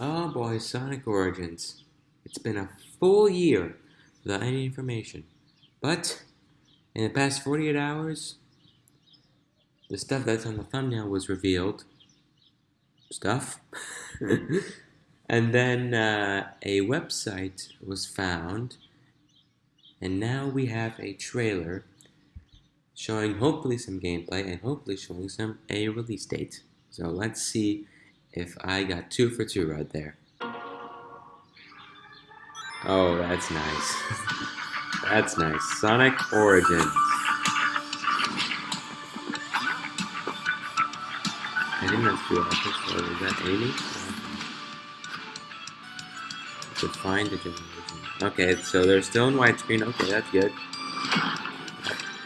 Oh boy, Sonic Origins. It's been a full year without any information. But, in the past 48 hours, the stuff that's on the thumbnail was revealed. Stuff. and then uh, a website was found. And now we have a trailer showing hopefully some gameplay and hopefully showing some a release date. So let's see if I got two for two right there. Oh, that's nice. that's nice. Sonic Origins. I think that's two artists, or is that Amy? To find the generation. Okay, so they're still in widescreen. Okay, that's good.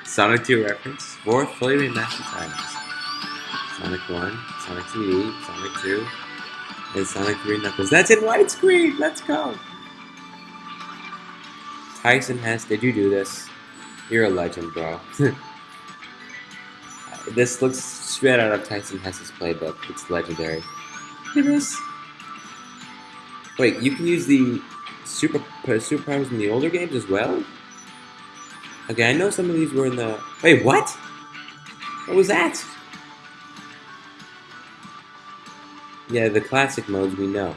Sonic 2 reference. Four fully remastered titles. Sonic 1, Sonic CD, Sonic 2, and Sonic 3 Knuckles. That's in widescreen! Let's go! Tyson Hesse, did you do this? You're a legend, bro. this looks straight out of Tyson Hesse's playbook. It's legendary. Look at this. Wait, you can use the super uh, superpowers in the older games as well? Okay, I know some of these were in the... Wait, what? What was that? Yeah, the classic modes we know.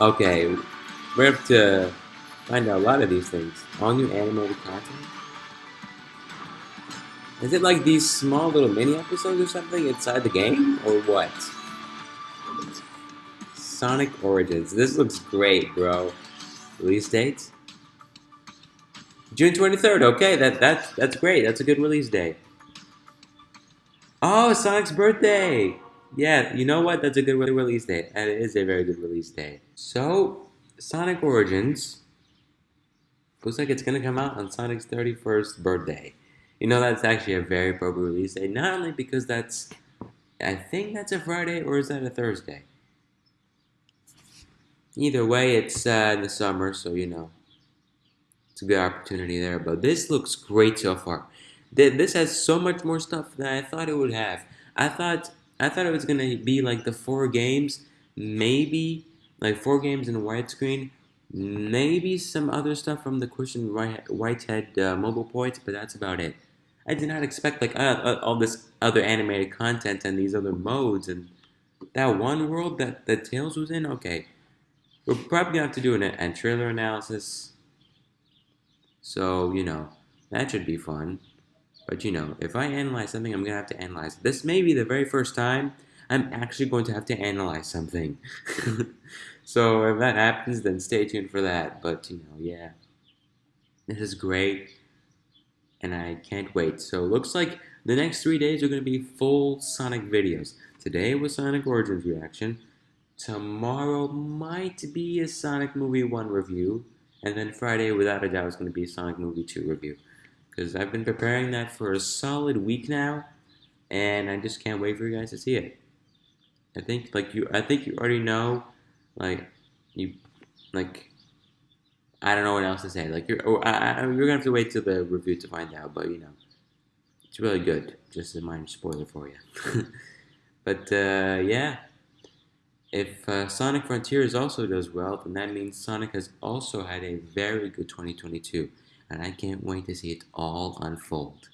Okay, we have to find out a lot of these things. All new animated content? Is it like these small little mini episodes or something inside the game? Or what? Sonic Origins. This looks great, bro. Release date? June 23rd. Okay, that, that, that's great. That's a good release date. Oh, Sonic's birthday! Yeah, you know what? That's a good release date. And it is a very good release date. So, Sonic Origins looks like it's going to come out on Sonic's 31st birthday. You know, that's actually a very appropriate release date. Not only because that's, I think that's a Friday, or is that a Thursday? Either way, it's uh, in the summer, so you know, it's a good opportunity there. But this looks great so far this has so much more stuff than I thought it would have. I thought I thought it was gonna be like the four games, maybe like four games in widescreen, maybe some other stuff from the Christian Whitehead uh, mobile points, but that's about it. I did not expect like uh, uh, all this other animated content and these other modes and that one world that the Tails was in. Okay, we're probably gonna have to do an, a trailer analysis. So you know that should be fun. But you know, if I analyze something, I'm going to have to analyze. This may be the very first time I'm actually going to have to analyze something. so if that happens, then stay tuned for that. But you know, yeah. This is great. And I can't wait. So looks like the next three days are going to be full Sonic videos. Today was Sonic Origins reaction. Tomorrow might be a Sonic Movie 1 review. And then Friday, without a doubt, is going to be Sonic Movie 2 review because I've been preparing that for a solid week now, and I just can't wait for you guys to see it. I think like you, I think you already know, like you, like I don't know what else to say. Like you're, oh, I, I, you're gonna have to wait till the review to find out. But you know, it's really good. Just a minor spoiler for you. but uh, yeah, if uh, Sonic Frontiers also does well, then that means Sonic has also had a very good 2022 and I can't wait to see it all unfold.